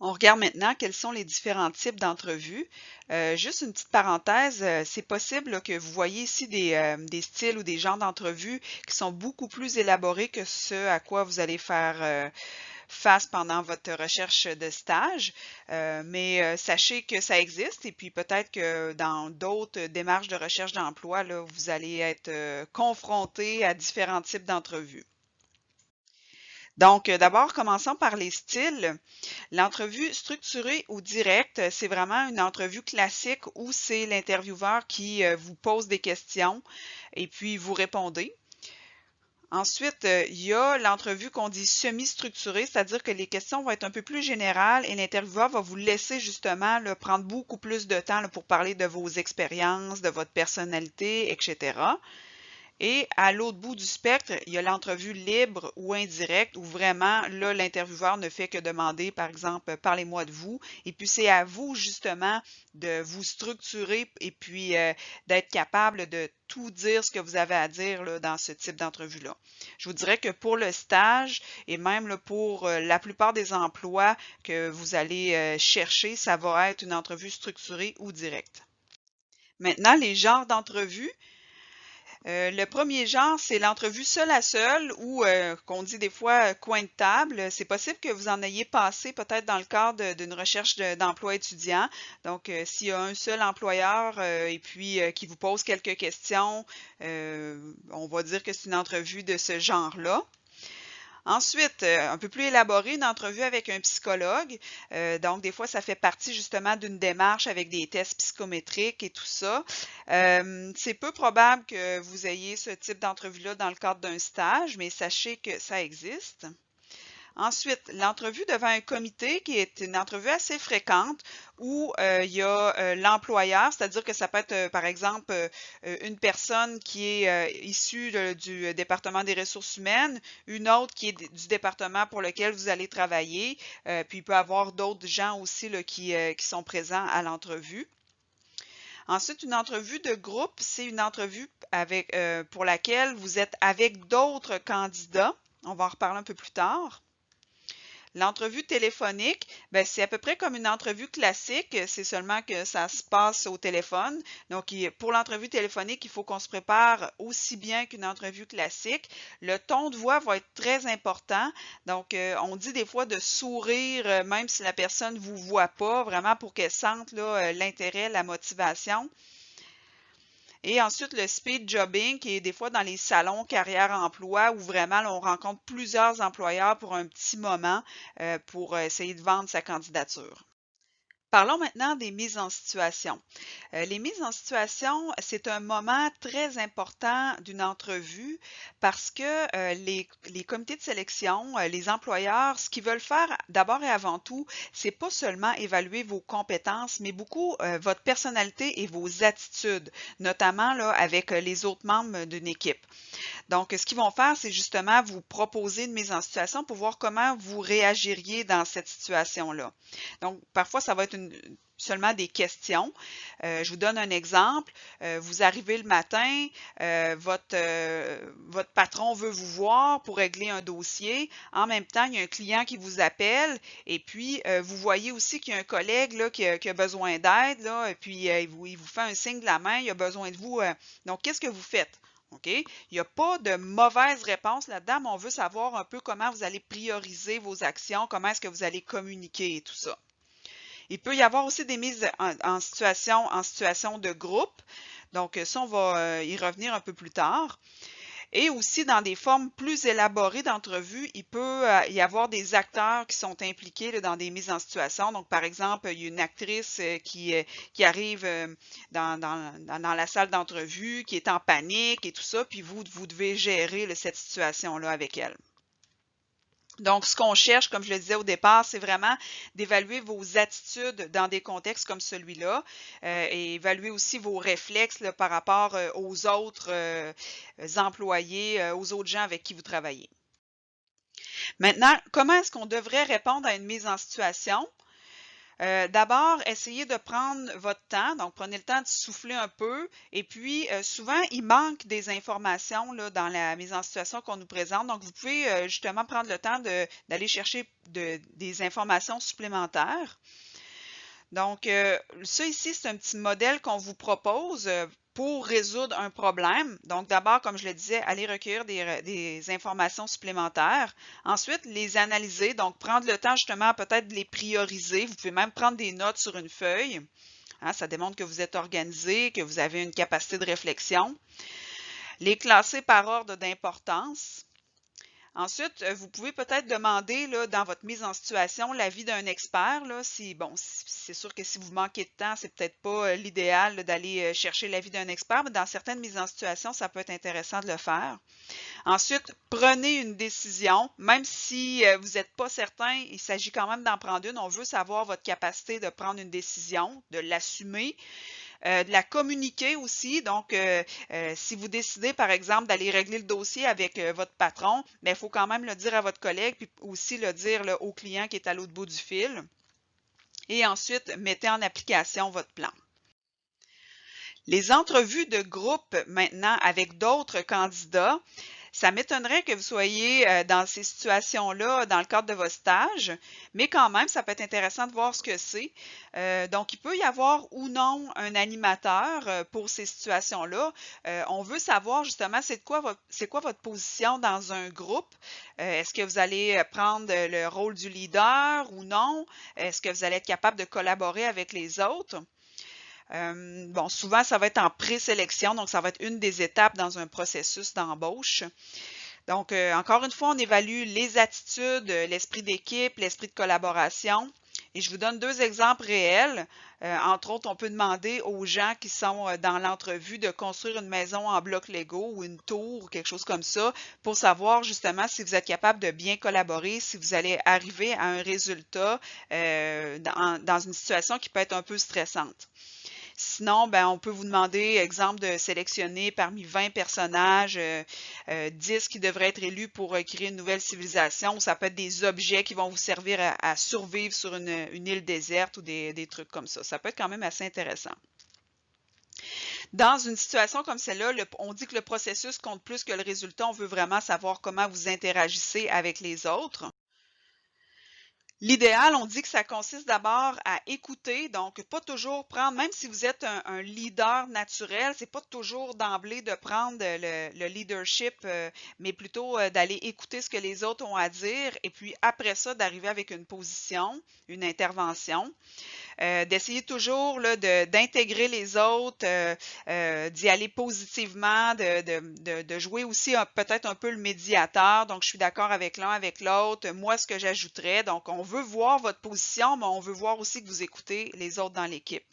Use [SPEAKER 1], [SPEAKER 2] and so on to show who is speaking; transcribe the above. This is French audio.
[SPEAKER 1] On regarde maintenant quels sont les différents types d'entrevues. Euh, juste une petite parenthèse, euh, c'est possible que vous voyez ici des, euh, des styles ou des genres d'entrevues qui sont beaucoup plus élaborés que ce à quoi vous allez faire face pendant votre recherche de stage. mais sachez que ça existe et puis peut-être que dans d'autres démarches de recherche d'emploi, vous allez être confronté à différents types d'entrevues. Donc, euh, d'abord, commençons par les styles. L'entrevue structurée ou directe, c'est vraiment une entrevue classique où c'est l'intervieweur qui euh, vous pose des questions et puis vous répondez. Ensuite, euh, il y a l'entrevue qu'on dit semi-structurée, c'est-à-dire que les questions vont être un peu plus générales et l'intervieweur va vous laisser justement prendre beaucoup plus de temps pour parler de vos expériences, de votre personnalité, etc. Et à l'autre bout du spectre, il y a l'entrevue libre ou indirecte où vraiment, là, l'intervieweur ne fait que demander, par exemple, parlez-moi de vous. Et puis, c'est à vous, justement, de vous structurer et puis euh, d'être capable de tout dire ce que vous avez à dire dans ce type d'entrevue-là. Je vous dirais que pour le stage et même pour euh, la plupart des emplois que vous allez euh, chercher, ça va être une entrevue structurée ou directe. Maintenant, les genres d'entrevues. Euh, le premier genre, c'est l'entrevue seul à seul ou euh, qu'on dit des fois euh, coin de table. C'est possible que vous en ayez passé peut-être dans le cadre d'une recherche d'emploi étudiant. Donc, s'il y a un seul employeur et puis qui vous pose quelques questions, on va dire que c'est une entrevue de ce genre-là. Ensuite, euh, un peu plus élaboré, une entrevue avec un psychologue. Euh, donc, des fois, ça fait partie justement d'une démarche avec des tests psychométriques et tout ça. Euh, c'est peu probable que vous ayez ce type d'entrevue-là dans le cadre d'un stage, mais sachez que ça existe. Ensuite, l'entrevue devant un comité qui est une entrevue assez fréquente où euh, il y a euh, l'employeur, c'est-à-dire que ça peut être, euh, par exemple, une personne qui est issue du département des ressources humaines, une autre qui est du département pour lequel vous allez travailler, puis il peut y avoir d'autres gens aussi qui, sont présents à l'entrevue. Ensuite, une entrevue de groupe, c'est une entrevue pour laquelle vous êtes avec d'autres candidats. On va en reparler un peu plus tard. L'entrevue téléphonique, ben, c'est à peu près comme une entrevue classique, c'est seulement que ça se passe au téléphone. Donc, pour l'entrevue téléphonique, il faut qu'on se prépare aussi bien qu'une entrevue classique. Le ton de voix va être très important. Donc, euh, on dit des fois de sourire, euh, même si la personne ne vous voit pas, vraiment pour qu'elle sente euh, l'intérêt, la motivation. Et ensuite, le speed jobbing, qui est des fois dans les salons carrière-emploi où vraiment on rencontre plusieurs employeurs pour un petit moment euh, pour essayer de vendre sa candidature. Parlons maintenant des mises en situation. Euh, les mises en situation, c'est un moment très important d'une entrevue parce que euh, les, comités de sélection, euh, les employeurs, ce qu'ils veulent faire d'abord et avant tout, c'est pas seulement évaluer vos compétences, mais beaucoup votre personnalité et vos attitudes, notamment là, avec les autres membres d'une équipe. Donc, ce qu'ils vont faire, c'est justement vous proposer une mise en situation pour voir comment vous réagiriez dans cette situation-là. Donc, parfois, ça va être seulement des questions. Euh, je vous donne un exemple. Euh, vous arrivez le matin, euh, votre, patron veut vous voir pour régler un dossier. En même temps, il y a un client qui vous appelle et puis vous voyez aussi qu'il y a un collègue qui, a, besoin d'aide et puis il vous, fait un signe de la main, il a besoin de vous. donc, qu'est-ce que vous faites? OK? Il n'y a pas de mauvaise réponse là-dedans, mais on veut savoir un peu comment vous allez prioriser vos actions, comment est-ce que vous allez communiquer et tout ça. Il peut y avoir aussi des mises en, situation, en situation de groupe. Donc, ça, on va euh, y revenir un peu plus tard. Et aussi, dans des formes plus élaborées d'entrevue, il peut euh, y avoir des acteurs qui sont impliqués dans des mises en situation. Donc, par exemple, il y a une actrice euh, qui, arrive dans, dans, la salle d'entrevue, qui est en panique et tout ça, puis vous, vous devez gérer cette situation-là avec elle. Donc, ce qu'on cherche, comme je le disais au départ, c'est vraiment d'évaluer vos attitudes dans des contextes comme celui-là euh, et évaluer aussi vos réflexes par rapport euh, aux autres euh, employés, aux autres gens avec qui vous travaillez. Maintenant, comment est-ce qu'on devrait répondre à une mise en situation? Euh, d'abord, essayez de prendre votre temps. Donc, prenez le temps de souffler un peu. Et puis, euh, souvent, il manque des informations dans la mise en situation qu'on nous présente. Donc, vous pouvez euh, justement prendre le temps d'aller chercher des informations supplémentaires. Donc, ça ici, c'est un petit modèle qu'on vous propose pour résoudre un problème. Donc, d'abord, comme je le disais, aller recueillir des, informations supplémentaires. Ensuite, les analyser, donc prendre le temps justement peut-être de les prioriser. Vous pouvez même prendre des notes sur une feuille. Hein, ça démontre que vous êtes organisé, que vous avez une capacité de réflexion. Les classer par ordre d'importance. Ensuite, euh, vous pouvez peut-être demander dans votre mise en situation l'avis d'un expert. Là, c'est sûr que si vous manquez de temps, c'est peut-être pas euh, l'idéal d'aller euh, chercher l'avis d'un expert, mais dans certaines mises en situation, ça peut être intéressant de le faire. Ensuite, prenez une décision, même si vous n'êtes pas certain, il s'agit quand même d'en prendre une. On veut savoir votre capacité de prendre une décision, de l'assumer. Euh, de la communiquer aussi. Donc, euh, euh, si vous décidez, par exemple, d'aller régler le dossier avec votre patron, mais il faut quand même le dire à votre collègue, puis aussi le dire au client qui est à l'autre bout du fil. Et ensuite, mettez en application votre plan. Les entrevues de groupe maintenant avec d'autres candidats, ça m'étonnerait que vous soyez euh, dans ces situations-là dans le cadre de vos stages, mais quand même, ça peut être intéressant de voir ce que c'est. Euh, donc, il peut y avoir ou non un animateur euh, pour ces situations-là. on veut savoir justement c'est quoi, quoi votre position dans un groupe. Est-ce que vous allez prendre le rôle du leader ou non? Est-ce que vous allez être capable de collaborer avec les autres? Euh, bon, souvent, ça va être en présélection, donc ça va être une des étapes dans un processus d'embauche. Donc, euh, encore une fois, on évalue les attitudes, l'esprit d'équipe, l'esprit de collaboration. Et je vous donne deux exemples réels. Euh, entre autres, on peut demander aux gens qui sont dans l'entrevue de construire une maison en bloc Lego ou une tour ou quelque chose comme ça pour savoir justement si vous êtes capable de bien collaborer, si vous allez arriver à un résultat dans une situation qui peut être un peu stressante. Sinon, ben, on peut vous demander, exemple, de sélectionner parmi 20 personnages, 10 euh, euh, qui devraient être élus pour euh, créer une nouvelle civilisation. Ça peut être des objets qui vont vous servir à, survivre sur une, île déserte ou des, trucs comme ça. Ça peut être quand même assez intéressant. Dans une situation comme celle-là, on dit que le processus compte plus que le résultat. On veut vraiment savoir comment vous interagissez avec les autres. L'idéal, on dit que ça consiste d'abord à écouter, donc pas toujours prendre, même si vous êtes un, leader naturel, c'est pas toujours d'emblée de prendre le, leadership, euh, mais plutôt euh, d'aller écouter ce que les autres ont à dire et puis après ça d'arriver avec une position, une intervention. Euh, d'essayer toujours d'intégrer les autres, d'y aller positivement, de, de jouer aussi peut-être un peu le médiateur. Donc, je suis d'accord avec l'un, avec l'autre. Moi, ce que j'ajouterais, donc on veut voir votre position, mais on veut voir aussi que vous écoutez les autres dans l'équipe.